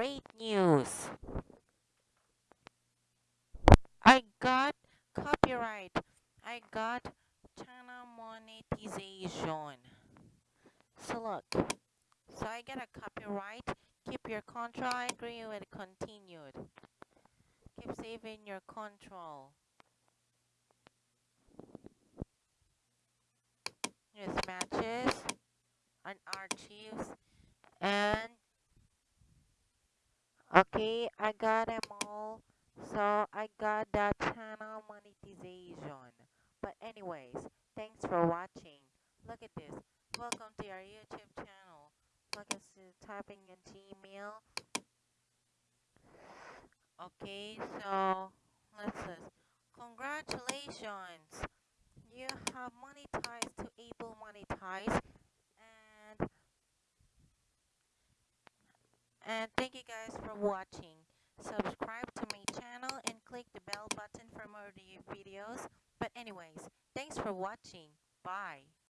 great news! I got copyright. I got channel monetization. So look, so I get a copyright. Keep your control. I agree with continued. Keep saving your control. Here's matches and archives and okay I got them all. So I got that channel monetization. But anyways thanks for watching. Look at this. Welcome to our YouTube channel. Look at typing in Gmail. Okay so let's see congratulations. You have monetized to able monetize and and thank you guys for watching. Subscribe to my channel and click the bell button for more videos. But anyways thanks for watching. Bye